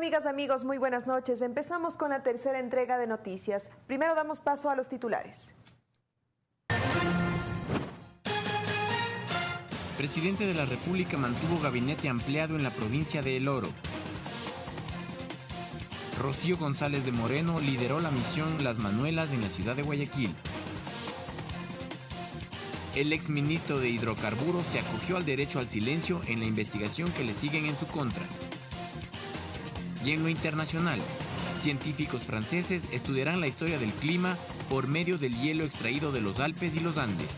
Amigas, amigos, muy buenas noches. Empezamos con la tercera entrega de noticias. Primero damos paso a los titulares. Presidente de la República mantuvo gabinete ampliado en la provincia de El Oro. Rocío González de Moreno lideró la misión Las Manuelas en la ciudad de Guayaquil. El exministro de Hidrocarburos se acogió al derecho al silencio en la investigación que le siguen en su contra. Y en lo internacional, científicos franceses estudiarán la historia del clima por medio del hielo extraído de los Alpes y los Andes.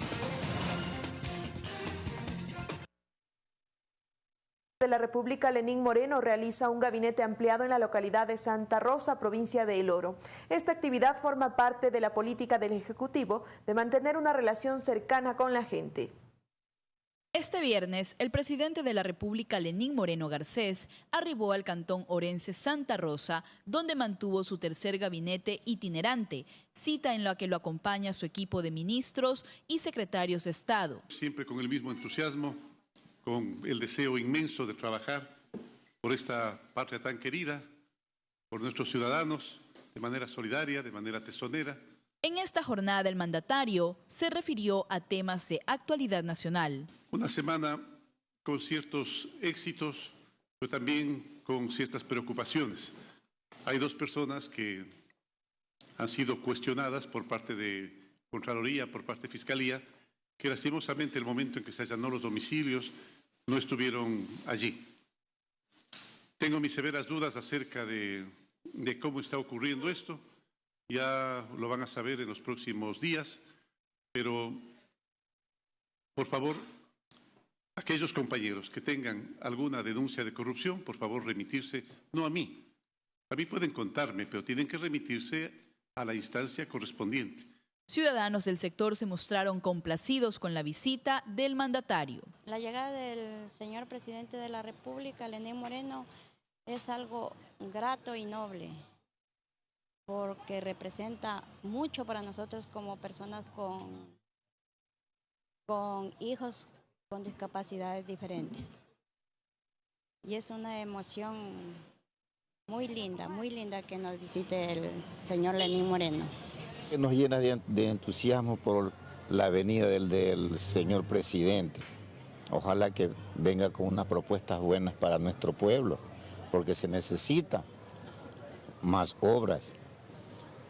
de la República, Lenín Moreno, realiza un gabinete ampliado en la localidad de Santa Rosa, provincia de El Oro. Esta actividad forma parte de la política del Ejecutivo de mantener una relación cercana con la gente. Este viernes, el presidente de la República, Lenín Moreno Garcés, arribó al cantón orense Santa Rosa, donde mantuvo su tercer gabinete itinerante, cita en la que lo acompaña su equipo de ministros y secretarios de Estado. Siempre con el mismo entusiasmo, con el deseo inmenso de trabajar por esta patria tan querida, por nuestros ciudadanos, de manera solidaria, de manera tesonera. En esta jornada el mandatario se refirió a temas de actualidad nacional. Una semana con ciertos éxitos, pero también con ciertas preocupaciones. Hay dos personas que han sido cuestionadas por parte de Contraloría, por parte de Fiscalía, que lastimosamente el momento en que se allanó los domicilios no estuvieron allí. Tengo mis severas dudas acerca de, de cómo está ocurriendo esto ya lo van a saber en los próximos días, pero por favor, aquellos compañeros que tengan alguna denuncia de corrupción, por favor remitirse, no a mí. A mí pueden contarme, pero tienen que remitirse a la instancia correspondiente. Ciudadanos del sector se mostraron complacidos con la visita del mandatario. La llegada del señor presidente de la República, Lenín Moreno, es algo grato y noble porque representa mucho para nosotros como personas con, con hijos con discapacidades diferentes. Y es una emoción muy linda, muy linda que nos visite el señor Lenín Moreno. Nos llena de, de entusiasmo por la venida del, del señor presidente. Ojalá que venga con unas propuestas buenas para nuestro pueblo, porque se necesita más obras,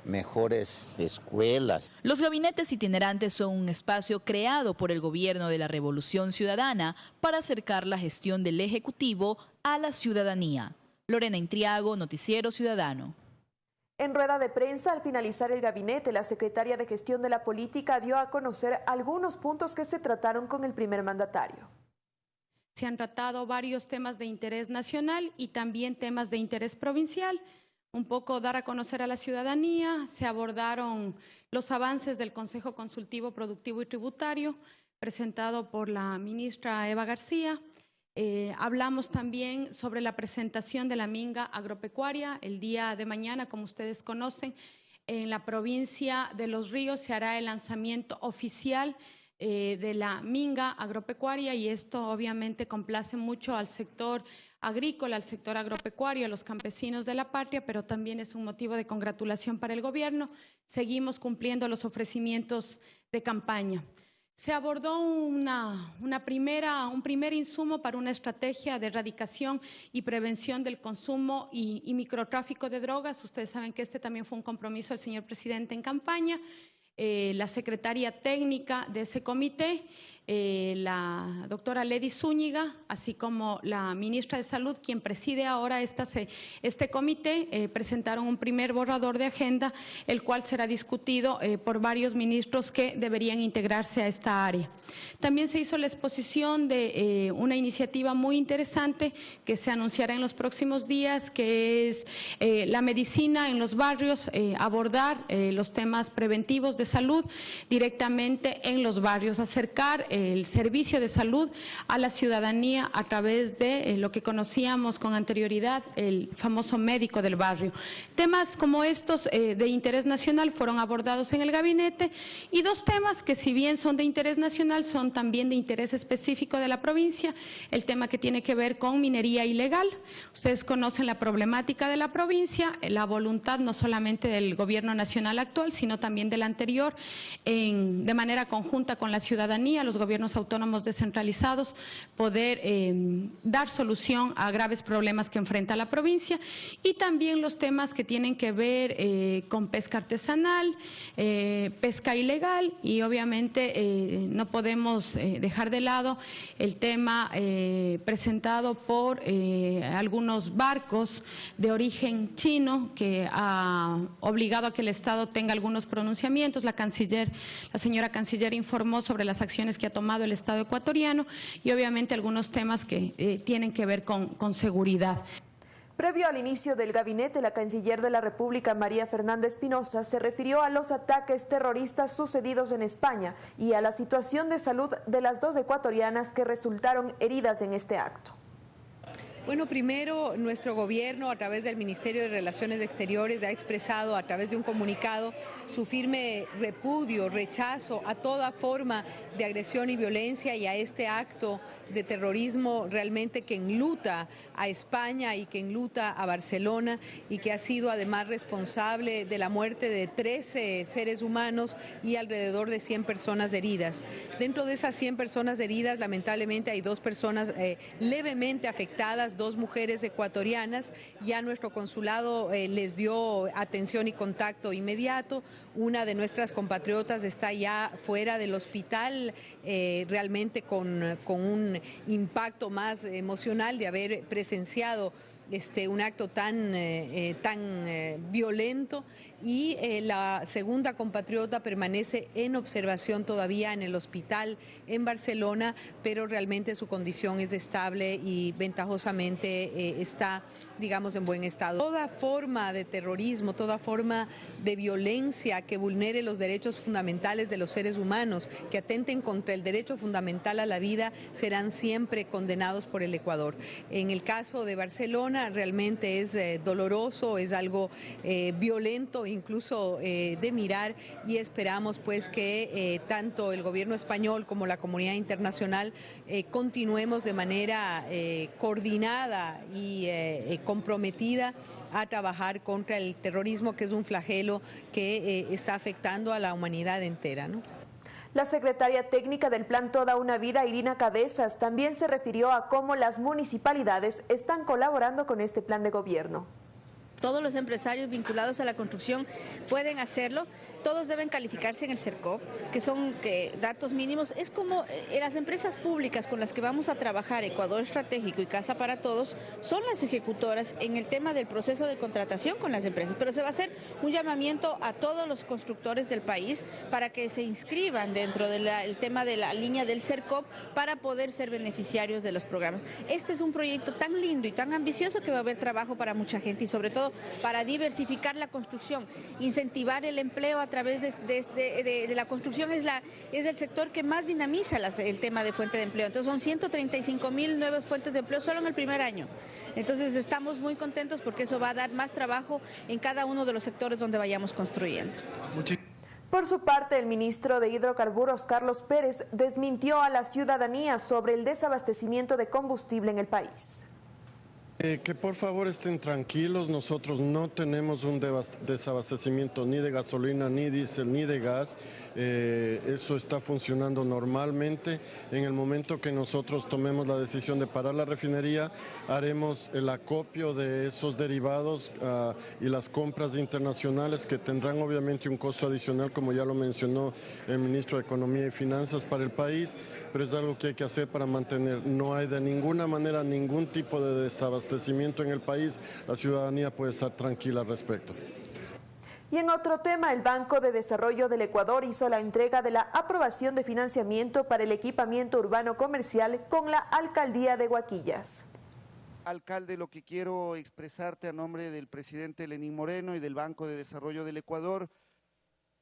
mejores escuelas. Los gabinetes itinerantes son un espacio creado por el gobierno de la Revolución Ciudadana para acercar la gestión del Ejecutivo a la ciudadanía. Lorena Intriago, Noticiero Ciudadano. En rueda de prensa, al finalizar el gabinete, la secretaria de Gestión de la Política dio a conocer algunos puntos que se trataron con el primer mandatario. Se han tratado varios temas de interés nacional y también temas de interés provincial un poco dar a conocer a la ciudadanía, se abordaron los avances del Consejo Consultivo Productivo y Tributario, presentado por la ministra Eva García. Eh, hablamos también sobre la presentación de la minga agropecuaria. El día de mañana, como ustedes conocen, en la provincia de Los Ríos se hará el lanzamiento oficial eh, de la minga agropecuaria y esto obviamente complace mucho al sector agrícola, al sector agropecuario, a los campesinos de la patria, pero también es un motivo de congratulación para el gobierno. Seguimos cumpliendo los ofrecimientos de campaña. Se abordó una, primera, un primer insumo para una estrategia de erradicación y prevención del consumo y, y microtráfico de drogas. Ustedes saben que este también fue un compromiso del señor presidente en campaña. Eh, la secretaria técnica de ese comité, eh, la doctora Lady Zúñiga, así como la ministra de Salud, quien preside ahora este comité, eh, presentaron un primer borrador de agenda, el cual será discutido por varios ministros que deberían integrarse a esta área. También se hizo la exposición de una iniciativa muy interesante que se anunciará en los próximos días, que es la medicina en los barrios, abordar los temas preventivos de salud directamente en los barrios, acercar el servicio de salud a la ciudadanía a través de eh, lo que conocíamos con anterioridad, el famoso médico del barrio. Temas como estos eh, de interés nacional fueron abordados en el gabinete y dos temas que si bien son de interés nacional, son también de interés específico de la provincia, el tema que tiene que ver con minería ilegal. Ustedes conocen la problemática de la provincia, la voluntad no solamente del gobierno nacional actual, sino también del anterior, en, de manera conjunta con la ciudadanía, los gobiernos autónomos descentralizados, poder eh, dar solución a graves problemas que enfrenta la provincia y también los temas que tienen que ver eh, con pesca artesanal, eh, pesca ilegal y obviamente no podemos dejar de lado el tema presentado por algunos barcos de origen chino que ha obligado a que el Estado tenga algunos pronunciamientos. La canciller, la señora canciller informó sobre las acciones que ha tomado el Estado ecuatoriano y obviamente algunos temas que eh, tienen que ver con, con seguridad. Previo al inicio del gabinete, la canciller de la República, María Fernanda Espinosa, se refirió a los ataques terroristas sucedidos en España y a la situación de salud de las dos ecuatorianas que resultaron heridas en este acto. Bueno, primero nuestro gobierno a través del Ministerio de Relaciones Exteriores ha expresado a través de un comunicado su firme repudio, rechazo a toda forma de agresión y violencia y a este acto de terrorismo realmente que enluta a España y que enluta a Barcelona y que ha sido además responsable de la muerte de 13 seres humanos y alrededor de 100 personas heridas. Dentro de esas 100 personas heridas, lamentablemente hay dos personas eh, levemente afectadas dos mujeres ecuatorianas. Ya nuestro consulado eh, les dio atención y contacto inmediato. Una de nuestras compatriotas está ya fuera del hospital, eh, realmente con, con un impacto más emocional de haber presenciado este, un acto tan, eh, eh, tan eh, violento y la segunda compatriota permanece en observación todavía en el hospital en Barcelona, pero realmente su condición es estable y ventajosamente está, digamos, en buen estado. Toda forma de terrorismo, toda forma de violencia que vulnere los derechos fundamentales de los seres humanos, que atenten contra el derecho fundamental a la vida, serán siempre condenados por el Ecuador. En el caso de Barcelona, realmente es eh, doloroso, es algo eh, violento incluso eh, de mirar y esperamos pues que tanto el gobierno español como la comunidad internacional continuemos de manera coordinada y comprometida a trabajar contra el terrorismo, que es un flagelo que está afectando a la humanidad entera. La secretaria técnica del Plan Toda una Vida, Irina Cabezas, también se refirió a cómo las municipalidades están colaborando con este plan de gobierno. Todos los empresarios vinculados a la construcción pueden hacerlo todos deben calificarse en el CERCOP, que son datos mínimos. Es como eh, las empresas públicas con las que vamos a trabajar, Ecuador Estratégico y Casa para Todos, son las ejecutoras en el tema del proceso de contratación con las empresas. Pero se va a hacer un llamamiento a todos los constructores del país para que se inscriban dentro del tema de la línea del CERCOP para poder ser beneficiarios de los programas. Este es un proyecto tan lindo y tan ambicioso que va a haber trabajo para mucha gente y sobre todo para diversificar la construcción, incentivar el empleo a través de, la construcción es, la, es el sector que más dinamiza el tema de fuente de empleo. Entonces son 135 mil nuevas fuentes de empleo solo en el primer año. Entonces estamos muy contentos porque eso va a dar más trabajo en cada uno de los sectores donde vayamos construyendo. Por su parte, el ministro de Hidrocarburos, Carlos Pérez, desmintió a la ciudadanía sobre el desabastecimiento de combustible en el país. Eh, que por favor estén tranquilos, nosotros no tenemos un desabastecimiento ni de gasolina, ni diésel, ni de gas. Eh, eso está funcionando normalmente. En el momento que nosotros tomemos la decisión de parar la refinería, haremos el acopio de esos derivados ah, y las compras internacionales que tendrán obviamente un costo adicional, como ya lo mencionó el ministro de Economía y Finanzas para el país, pero es algo que hay que hacer para mantener. No hay de ninguna manera ningún tipo de desabastecimiento en el país, la ciudadanía puede estar tranquila al respecto. Y en otro tema, el Banco de Desarrollo del Ecuador hizo la entrega de la aprobación de financiamiento para el equipamiento urbano comercial con la Alcaldía de Guaquillas. Alcalde, lo que quiero expresarte a nombre del presidente Lenín Moreno y del Banco de Desarrollo del Ecuador,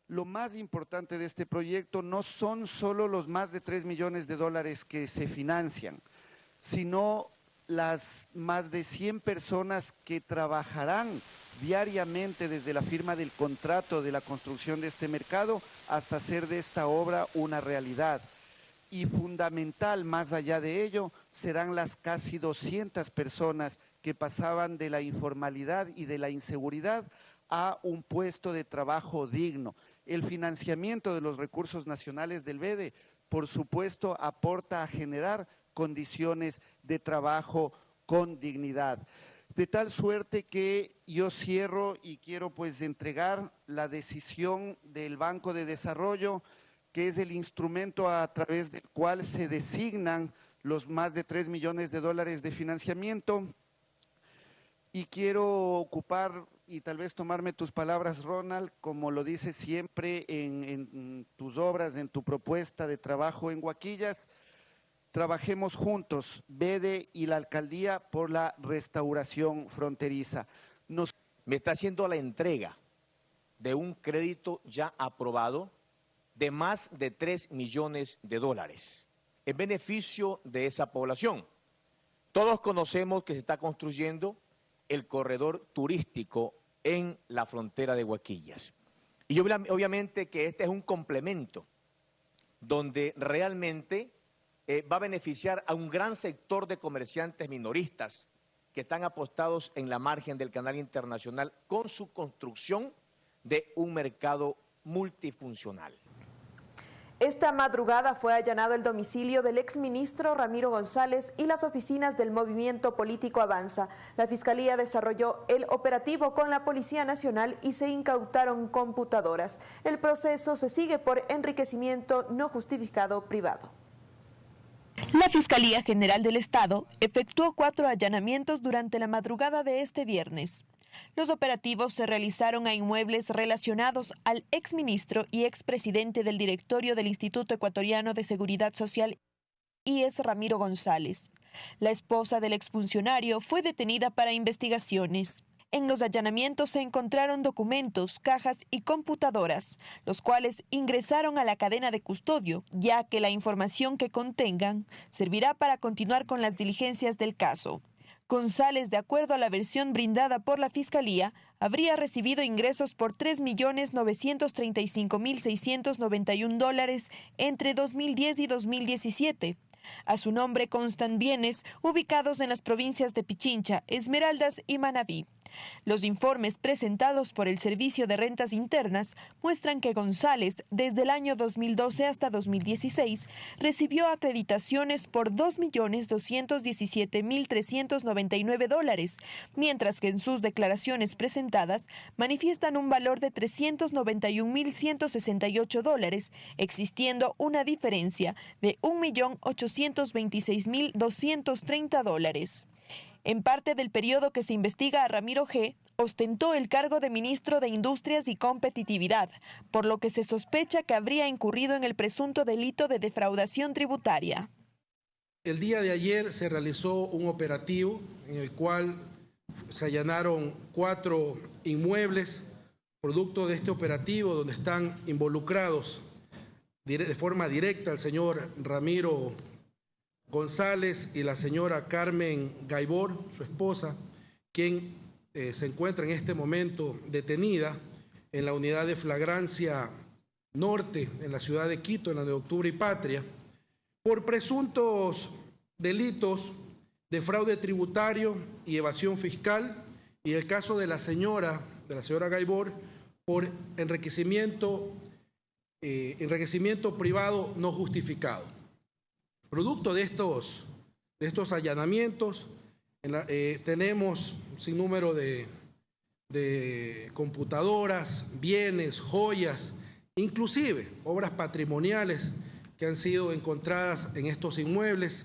lo más importante de este proyecto no son solo los más de 3 millones de dólares que se financian, sino las más de 100 personas que trabajarán diariamente desde la firma del contrato de la construcción de este mercado hasta hacer de esta obra una realidad. Y fundamental, más allá de ello, serán las casi 200 personas que pasaban de la informalidad y de la inseguridad a un puesto de trabajo digno. El financiamiento de los recursos nacionales del BEDE, por supuesto, aporta a generar condiciones de trabajo con dignidad. De tal suerte que yo cierro y quiero pues entregar la decisión del Banco de Desarrollo, que es el instrumento a través del cual se designan los más de 3 millones de dólares de financiamiento. Y quiero ocupar y tal vez tomarme tus palabras, Ronald, como lo dices siempre en, en tus obras, en tu propuesta de trabajo en Huaquillas, trabajemos juntos, BEDE y la alcaldía, por la restauración fronteriza. Nos... Me está haciendo la entrega de un crédito ya aprobado de más de 3 millones de dólares en beneficio de esa población. Todos conocemos que se está construyendo el corredor turístico en la frontera de Huaquillas. Y obviamente que este es un complemento donde realmente eh, va a beneficiar a un gran sector de comerciantes minoristas que están apostados en la margen del canal internacional con su construcción de un mercado multifuncional. Esta madrugada fue allanado el domicilio del exministro Ramiro González y las oficinas del movimiento político Avanza. La Fiscalía desarrolló el operativo con la Policía Nacional y se incautaron computadoras. El proceso se sigue por enriquecimiento no justificado privado. La Fiscalía General del Estado efectuó cuatro allanamientos durante la madrugada de este viernes. Los operativos se realizaron a inmuebles relacionados al exministro y expresidente del directorio del Instituto Ecuatoriano de Seguridad Social, IES Ramiro González. La esposa del exfuncionario fue detenida para investigaciones. En los allanamientos se encontraron documentos, cajas y computadoras, los cuales ingresaron a la cadena de custodio, ya que la información que contengan servirá para continuar con las diligencias del caso. González, de acuerdo a la versión brindada por la Fiscalía, habría recibido ingresos por 3.935.691 dólares entre 2010 y 2017. A su nombre constan bienes ubicados en las provincias de Pichincha, Esmeraldas y Manabí. Los informes presentados por el Servicio de Rentas Internas muestran que González, desde el año 2012 hasta 2016, recibió acreditaciones por 2.217.399 dólares, mientras que en sus declaraciones presentadas manifiestan un valor de 391.168 dólares, existiendo una diferencia de 1.826.230 dólares. En parte del periodo que se investiga a Ramiro G., ostentó el cargo de ministro de Industrias y Competitividad, por lo que se sospecha que habría incurrido en el presunto delito de defraudación tributaria. El día de ayer se realizó un operativo en el cual se allanaron cuatro inmuebles, producto de este operativo donde están involucrados de forma directa el señor Ramiro González y la señora Carmen Gaibor, su esposa, quien eh, se encuentra en este momento detenida en la unidad de flagrancia norte en la ciudad de Quito, en la de Octubre y Patria, por presuntos delitos de fraude tributario y evasión fiscal, y el caso de la señora, de la señora Gaibor, por enriquecimiento, eh, enriquecimiento privado no justificado. Producto de estos, de estos allanamientos, eh, tenemos un sinnúmero de, de computadoras, bienes, joyas, inclusive obras patrimoniales que han sido encontradas en estos inmuebles.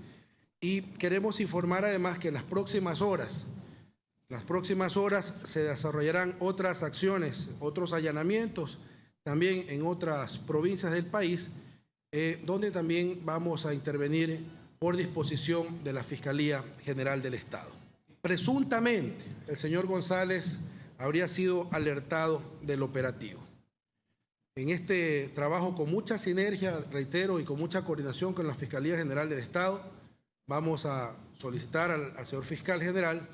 Y queremos informar además que en las próximas horas, las próximas horas se desarrollarán otras acciones, otros allanamientos también en otras provincias del país eh, donde también vamos a intervenir por disposición de la Fiscalía General del Estado. Presuntamente, el señor González habría sido alertado del operativo. En este trabajo con mucha sinergia, reitero, y con mucha coordinación con la Fiscalía General del Estado, vamos a solicitar al, señor fiscal general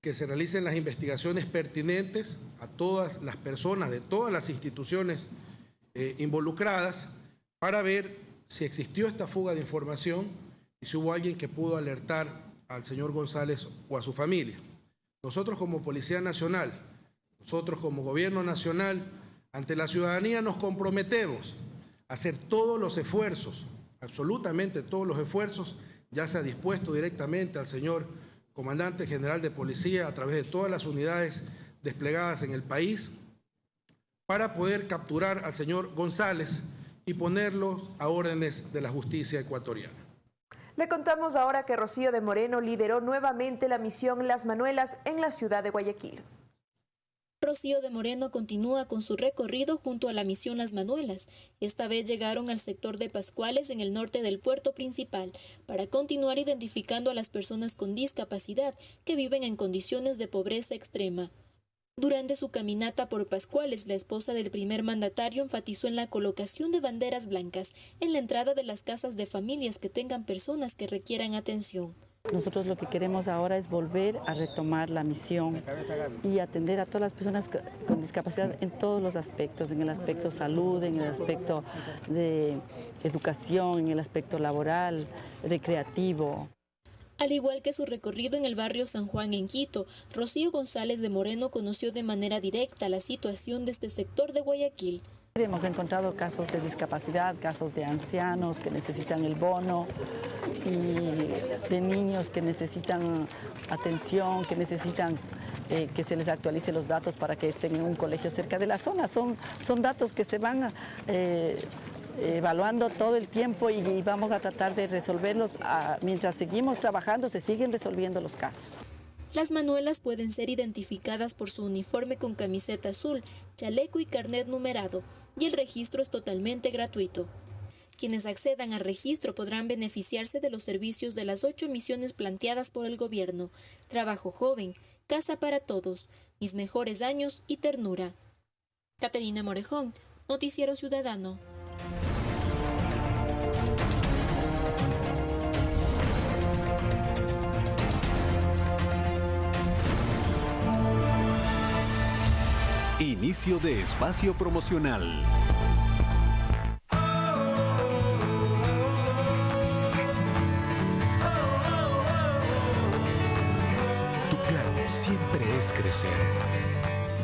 que se realicen las investigaciones pertinentes a todas las personas de todas las instituciones eh, involucradas para ver si existió esta fuga de información y si hubo alguien que pudo alertar al señor González o a su familia. Nosotros como Policía Nacional, nosotros como Gobierno Nacional, ante la ciudadanía nos comprometemos a hacer todos los esfuerzos, absolutamente todos los esfuerzos, ya se ha dispuesto directamente al señor Comandante General de Policía a través de todas las unidades desplegadas en el país, para poder capturar al señor González y ponerlo a órdenes de la justicia ecuatoriana. Le contamos ahora que Rocío de Moreno lideró nuevamente la misión Las Manuelas en la ciudad de Guayaquil. Rocío de Moreno continúa con su recorrido junto a la misión Las Manuelas. Esta vez llegaron al sector de Pascuales en el norte del puerto principal para continuar identificando a las personas con discapacidad que viven en condiciones de pobreza extrema. Durante su caminata por Pascuales, la esposa del primer mandatario enfatizó en la colocación de banderas blancas en la entrada de las casas de familias que tengan personas que requieran atención. Nosotros lo que queremos ahora es volver a retomar la misión y atender a todas las personas con discapacidad en todos los aspectos, en el aspecto salud, en el aspecto de educación, en el aspecto laboral, recreativo. Al igual que su recorrido en el barrio San Juan en Quito, Rocío González de Moreno conoció de manera directa la situación de este sector de Guayaquil. Hemos encontrado casos de discapacidad, casos de ancianos que necesitan el bono y de niños que necesitan atención, que necesitan eh, que se les actualice los datos para que estén en un colegio cerca de la zona. Son, son datos que se van eh, evaluando todo el tiempo y, vamos a tratar de resolverlos. Ah, mientras seguimos trabajando, se siguen resolviendo los casos. Las manuelas pueden ser identificadas por su uniforme con camiseta azul, chaleco y carnet numerado, y el registro es totalmente gratuito. Quienes accedan al registro podrán beneficiarse de los servicios de las ocho misiones planteadas por el gobierno, trabajo joven, casa para todos, mis mejores años y ternura. Caterina Morejón, Noticiero Ciudadano. Inicio de espacio promocional. Tu plan siempre es crecer.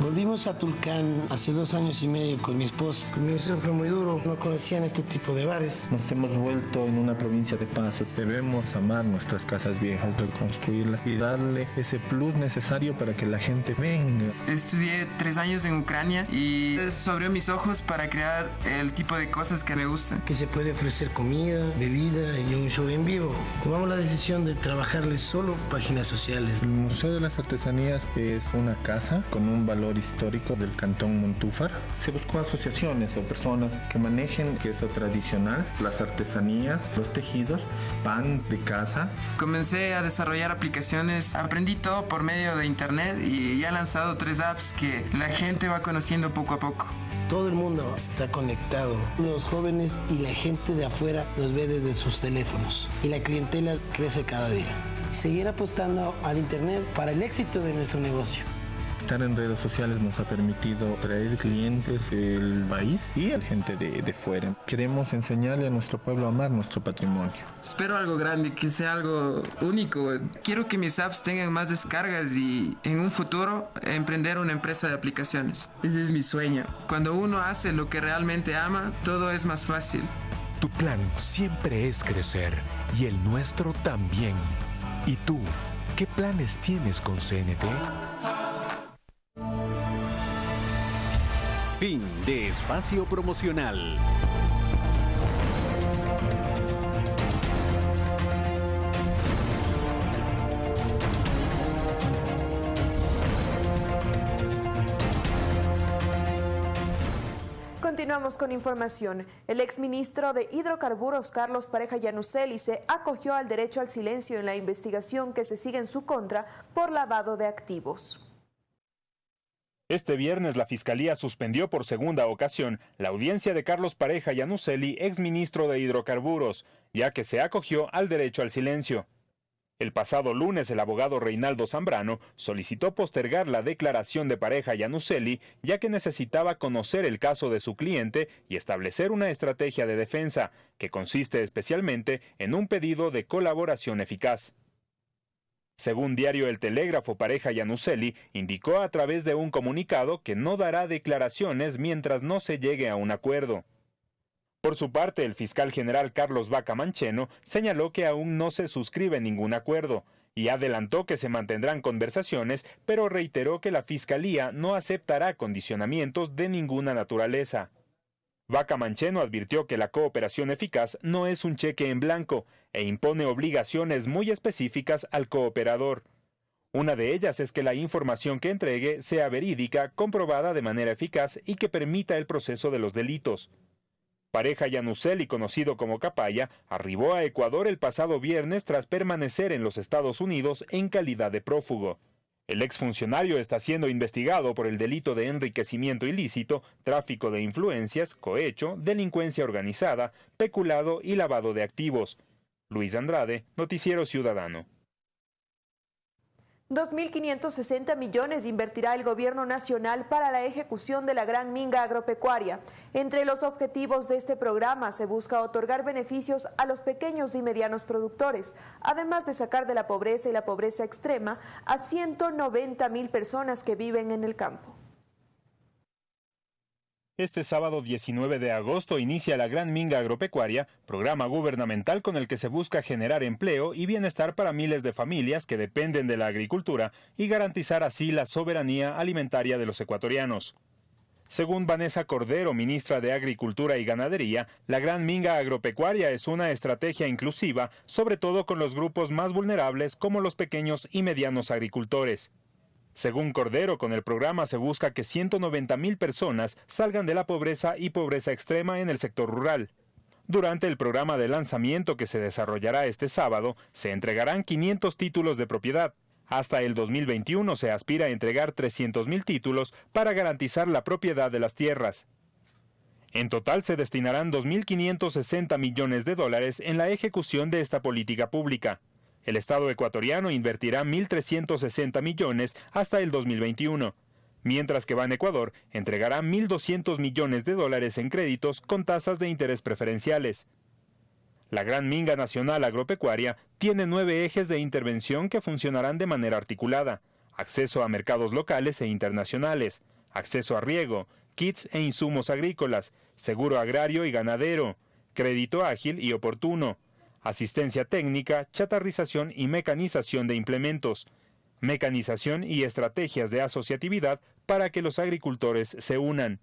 Volvimos a Tulcán hace dos años y medio con mi esposa. Mi inicio fue muy duro, no conocían este tipo de bares. Nos hemos vuelto en una provincia de paso. Debemos amar nuestras casas viejas, reconstruirlas y darle ese plus necesario para que la gente venga. Estudié tres años en Ucrania y eso abrió mis ojos para crear el tipo de cosas que me gustan. Que se puede ofrecer comida, bebida y un show en vivo. Tomamos la decisión de trabajarles solo páginas sociales. El Museo de las Artesanías es una casa con un valor histórico del cantón Montúfar. Se buscó asociaciones o personas que manejen queso tradicional, las artesanías, los tejidos, pan de casa. Comencé a desarrollar aplicaciones, aprendí todo por medio de internet y ya he lanzado tres apps que la gente va conociendo poco a poco. Todo el mundo está conectado. Los jóvenes y la gente de afuera los ve desde sus teléfonos y la clientela crece cada día. Seguir apostando al Internet para el éxito de nuestro negocio. Estar en redes sociales nos ha permitido traer clientes del país y a gente de, de fuera. Queremos enseñarle a nuestro pueblo a amar nuestro patrimonio. Espero algo grande, que sea algo único. Quiero que mis apps tengan más descargas y en un futuro emprender una empresa de aplicaciones. Ese es mi sueño. Cuando uno hace lo que realmente ama, todo es más fácil. Tu plan siempre es crecer y el nuestro también. ¿Y tú? ¿Qué planes tienes con CNT? Fin de espacio promocional. Continuamos con información. El exministro de Hidrocarburos, Carlos Pareja Yanuseli, se acogió al derecho al silencio en la investigación que se sigue en su contra por lavado de activos. Este viernes la Fiscalía suspendió por segunda ocasión la audiencia de Carlos Pareja Yanuseli, exministro de Hidrocarburos, ya que se acogió al derecho al silencio. El pasado lunes el abogado Reinaldo Zambrano solicitó postergar la declaración de pareja Yanuseli, ya que necesitaba conocer el caso de su cliente y establecer una estrategia de defensa, que consiste especialmente en un pedido de colaboración eficaz. Según diario El Telégrafo, pareja Yanuseli indicó a través de un comunicado que no dará declaraciones mientras no se llegue a un acuerdo. Por su parte, el fiscal general Carlos Vaca Mancheno señaló que aún no se suscribe ningún acuerdo y adelantó que se mantendrán conversaciones, pero reiteró que la Fiscalía no aceptará condicionamientos de ninguna naturaleza. Vaca Mancheno advirtió que la cooperación eficaz no es un cheque en blanco e impone obligaciones muy específicas al cooperador. Una de ellas es que la información que entregue sea verídica, comprobada de manera eficaz y que permita el proceso de los delitos. Pareja Yanuseli, conocido como Capaya, arribó a Ecuador el pasado viernes tras permanecer en los Estados Unidos en calidad de prófugo. El exfuncionario está siendo investigado por el delito de enriquecimiento ilícito, tráfico de influencias, cohecho, delincuencia organizada, peculado y lavado de activos. Luis Andrade, Noticiero Ciudadano. 2.560 millones invertirá el gobierno nacional para la ejecución de la gran minga agropecuaria. Entre los objetivos de este programa se busca otorgar beneficios a los pequeños y medianos productores, además de sacar de la pobreza y la pobreza extrema a 190 mil personas que viven en el campo. Este sábado 19 de agosto inicia la Gran Minga Agropecuaria, programa gubernamental con el que se busca generar empleo y bienestar para miles de familias que dependen de la agricultura y garantizar así la soberanía alimentaria de los ecuatorianos. Según Vanessa Cordero, ministra de Agricultura y Ganadería, la Gran Minga Agropecuaria es una estrategia inclusiva, sobre todo con los grupos más vulnerables como los pequeños y medianos agricultores. Según Cordero, con el programa se busca que 190 mil personas salgan de la pobreza y pobreza extrema en el sector rural. Durante el programa de lanzamiento que se desarrollará este sábado, se entregarán 500 títulos de propiedad. Hasta el 2021 se aspira a entregar 300 mil títulos para garantizar la propiedad de las tierras. En total se destinarán 2.560 millones de dólares en la ejecución de esta política pública. El Estado ecuatoriano invertirá 1.360 millones hasta el 2021, mientras que Ban Ecuador entregará 1.200 millones de dólares en créditos con tasas de interés preferenciales. La Gran Minga Nacional Agropecuaria tiene nueve ejes de intervención que funcionarán de manera articulada. Acceso a mercados locales e internacionales, acceso a riego, kits e insumos agrícolas, seguro agrario y ganadero, crédito ágil y oportuno, asistencia técnica, chatarrización y mecanización de implementos, mecanización y estrategias de asociatividad para que los agricultores se unan.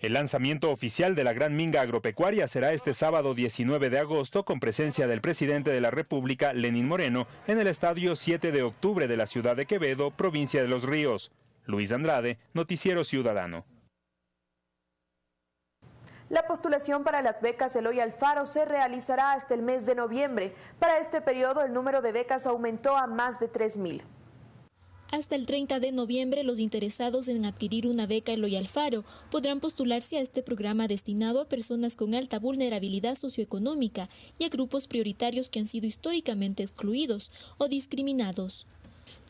El lanzamiento oficial de la Gran Minga Agropecuaria será este sábado 19 de agosto con presencia del presidente de la República, Lenín Moreno, en el estadio 7 de octubre de la ciudad de Quevedo, provincia de Los Ríos. Luis Andrade, Noticiero Ciudadano. La postulación para las becas Eloy Alfaro se realizará hasta el mes de noviembre. Para este periodo el número de becas aumentó a más de 3.000. Hasta el 30 de noviembre, los interesados en adquirir una beca Eloy Alfaro podrán postularse a este programa destinado a personas con alta vulnerabilidad socioeconómica y a grupos prioritarios que han sido históricamente excluidos o discriminados.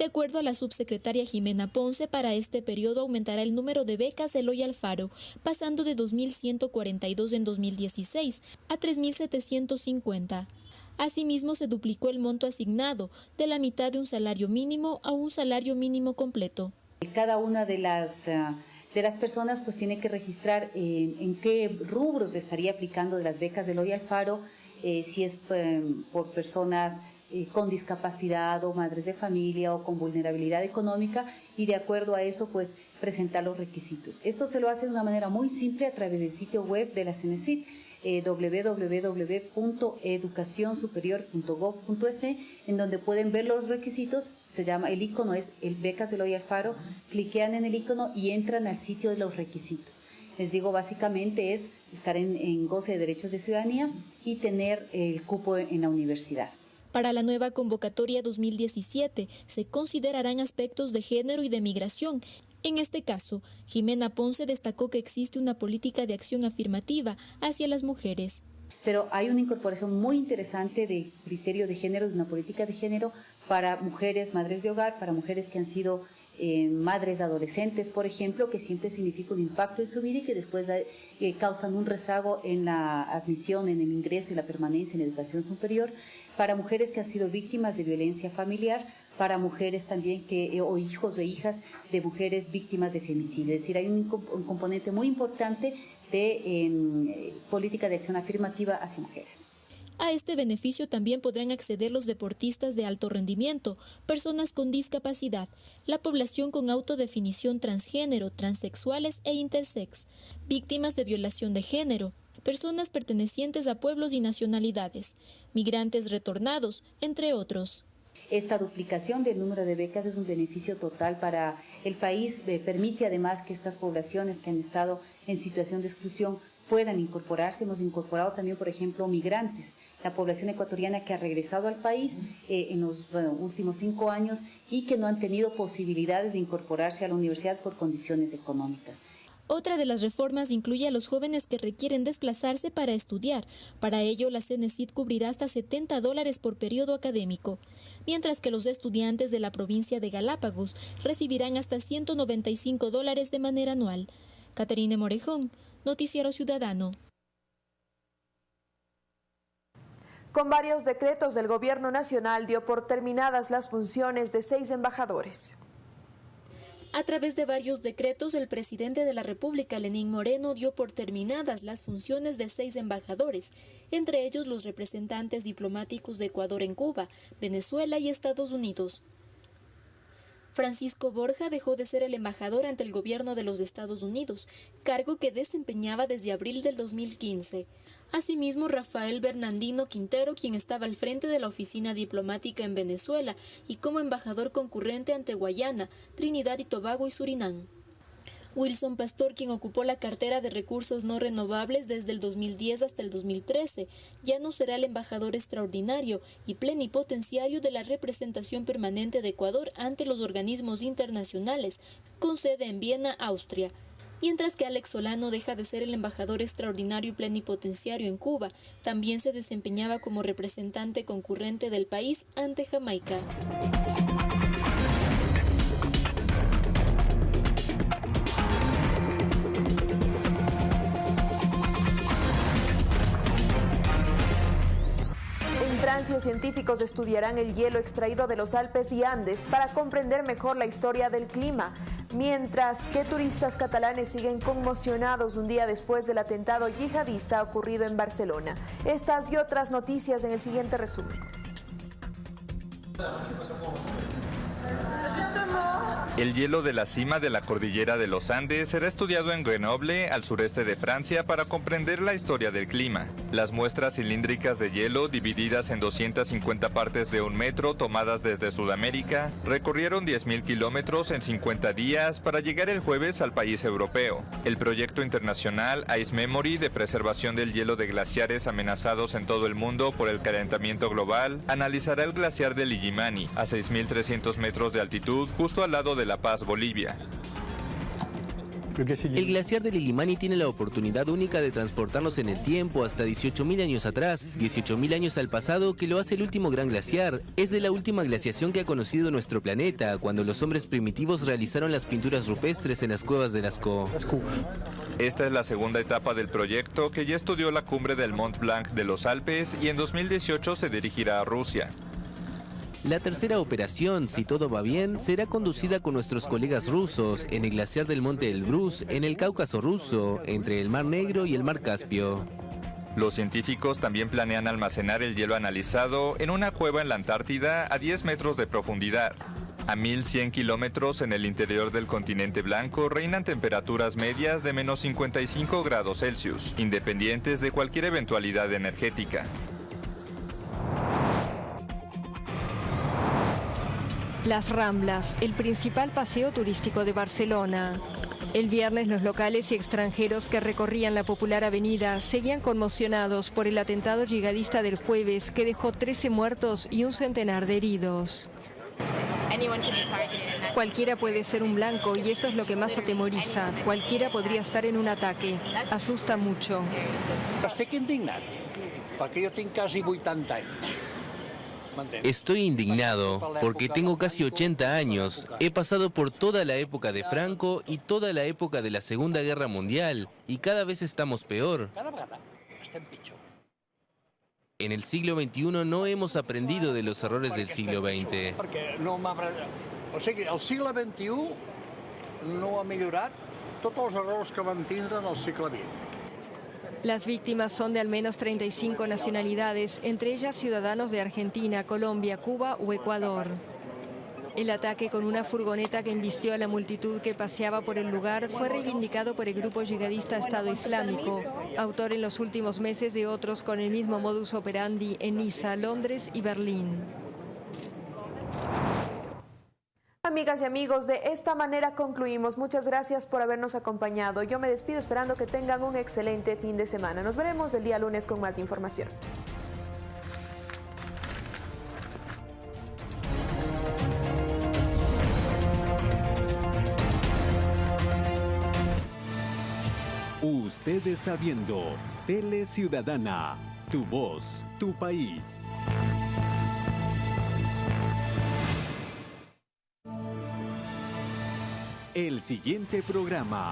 De acuerdo a la subsecretaria Jimena Ponce, para este periodo aumentará el número de becas Eloy Alfaro, pasando de 2.142 en 2016 a 3.750. Asimismo, se duplicó el monto asignado, de la mitad de un salario mínimo a un salario mínimo completo. Cada una de las, eh, de las personas pues tiene que registrar eh, en qué rubros estaría aplicando de las becas de Eloy Alfaro, eh, si es por personas eh, con discapacidad o madres de familia o con vulnerabilidad económica y de acuerdo a eso pues presentar los requisitos. Esto se lo hace de una manera muy simple a través del sitio web de la CNCIT eh, www.educacionsuperior.gov.es en donde pueden ver los requisitos, se llama, el icono es el Becas Eloy Alfaro, cliquean en el icono y entran al sitio de los requisitos. Les digo, básicamente es estar en goce de derechos de ciudadanía y tener el cupo en la universidad. Para la nueva convocatoria 2017 se considerarán aspectos de género y de migración En este caso, Jimena Ponce destacó que existe una política de acción afirmativa hacia las mujeres. Pero hay una incorporación muy interesante de criterio de género, de una política de género para mujeres madres de hogar, para mujeres que han sido eh, madres adolescentes, por ejemplo, que siempre significa un impacto en su vida y que después eh, causan un rezago en la admisión, en el ingreso y la permanencia en la educación superior, para mujeres que han sido víctimas de violencia familiar, para mujeres también que, eh, o hijos o hijas de mujeres víctimas de femicidio. Es decir, hay un, componente muy importante de em, política de acción afirmativa hacia mujeres. A este beneficio también podrán acceder los deportistas de alto rendimiento, personas con discapacidad, la población con autodefinición transgénero, transexuales e intersex, víctimas de violación de género, personas pertenecientes a pueblos y nacionalidades, migrantes retornados, entre otros. Esta duplicación del número de becas es un beneficio total para el país, eh, permite además que estas poblaciones que han estado en situación de exclusión puedan incorporarse. Hemos incorporado también, por ejemplo, migrantes, la población ecuatoriana que ha regresado al país eh, en los últimos cinco años y que no han tenido posibilidades de incorporarse a la universidad por condiciones económicas. Otra de las reformas incluye a los jóvenes que requieren desplazarse para estudiar. Para ello, la CENESID cubrirá hasta 70 dólares por periodo académico, mientras que los estudiantes de la provincia de Galápagos recibirán hasta 195 dólares de manera anual. Caterine Morejón, Noticiero Ciudadano. Con varios decretos del Gobierno Nacional dio por terminadas las funciones de seis embajadores. A través de varios decretos, el presidente de la República, Lenín Moreno, dio por terminadas las funciones de seis embajadores, entre ellos los representantes diplomáticos de Ecuador en Cuba, Venezuela y Estados Unidos. Francisco Borja dejó de ser el embajador ante el gobierno de los Estados Unidos, cargo que desempeñaba desde abril del 2015. Asimismo, Rafael Bernardino Quintero, quien estaba al frente de la oficina diplomática en Venezuela y como embajador concurrente ante Guayana, Trinidad y Tobago y Surinam. Wilson Pastor, quien ocupó la cartera de recursos no renovables desde el 2010 hasta el 2013, ya no será el embajador extraordinario y plenipotenciario de la representación permanente de Ecuador ante los organismos internacionales, con sede en Viena, Austria mientras que Alex Solano deja de ser el embajador extraordinario y plenipotenciario en Cuba, también se desempeñaba como representante concurrente del país ante Jamaica. Francia, científicos estudiarán el hielo extraído de los Alpes y Andes para comprender mejor la historia del clima mientras que turistas catalanes siguen conmocionados un día después del atentado yihadista ocurrido en Barcelona. Estas y otras noticias en el siguiente resumen. El hielo de la cima de la cordillera de los Andes será estudiado en Grenoble, al sureste de Francia, para comprender la historia del clima. Las muestras cilíndricas de hielo, divididas en 250 partes de un metro tomadas desde Sudamérica, recorrieron 10.000 kilómetros en 50 días para llegar el jueves al país europeo. El proyecto internacional Ice Memory de preservación del hielo de glaciares amenazados en todo el mundo por el calentamiento global analizará el glaciar de Illimani a 6.300 metros de altitud justo al lado de La Paz, Bolivia. El glaciar de Lilimani tiene la oportunidad única de transportarnos en el tiempo hasta 18.000 años atrás, 18.000 años al pasado que lo hace el último gran glaciar. Es de la última glaciación que ha conocido nuestro planeta, cuando los hombres primitivos realizaron las pinturas rupestres en las cuevas de Lascaux. Esta es la segunda etapa del proyecto que ya estudió la cumbre del Mont Blanc de los Alpes y en 2018 se dirigirá a Rusia. La tercera operación, si todo va bien, será conducida con nuestros colegas rusos en el glaciar del Monte Elbrus, en el Cáucaso ruso, entre el Mar Negro y el Mar Caspio. Los científicos también planean almacenar el hielo analizado en una cueva en la Antártida a 10 metros de profundidad. A 1100 kilómetros en el interior del continente blanco reinan temperaturas medias de menos 55 grados Celsius, independientes de cualquier eventualidad energética. Las Ramblas, el principal paseo turístico de Barcelona. El viernes los locales y extranjeros que recorrían la popular avenida seguían conmocionados por el atentado yihadista del jueves que dejó 13 muertos y un centenar de heridos. Cualquiera puede ser un blanco y eso es lo que más atemoriza. Cualquiera podría estar en un ataque. Asusta mucho. Perquè jo tinc quasi 80 anys. Estoy indignado porque tengo casi 80 años. He pasado por toda la época de Franco y toda la época de la Segunda Guerra Mundial y cada vez estamos peor. En el siglo XXI no hemos aprendido de los errores del siglo XX. El segle XXI no ha millorat tots els errors que van tindre en el segle XX. Las víctimas son de al menos 35 nacionalidades, entre ellas ciudadanos de Argentina, Colombia, Cuba o Ecuador. El ataque con una furgoneta que embistió a la multitud que paseaba por el lugar fue reivindicado por el grupo yihadista Estado Islámico, autor en los últimos meses de otros con el mismo modus operandi en Niza, Londres y Berlín. Amigas y amigos, de esta manera concluimos. Muchas gracias por habernos acompañado. Yo me despido esperando que tengan un excelente fin de semana. Nos veremos el día lunes con más información. Usted está viendo Tele Ciudadana, tu voz, tu país. El siguiente programa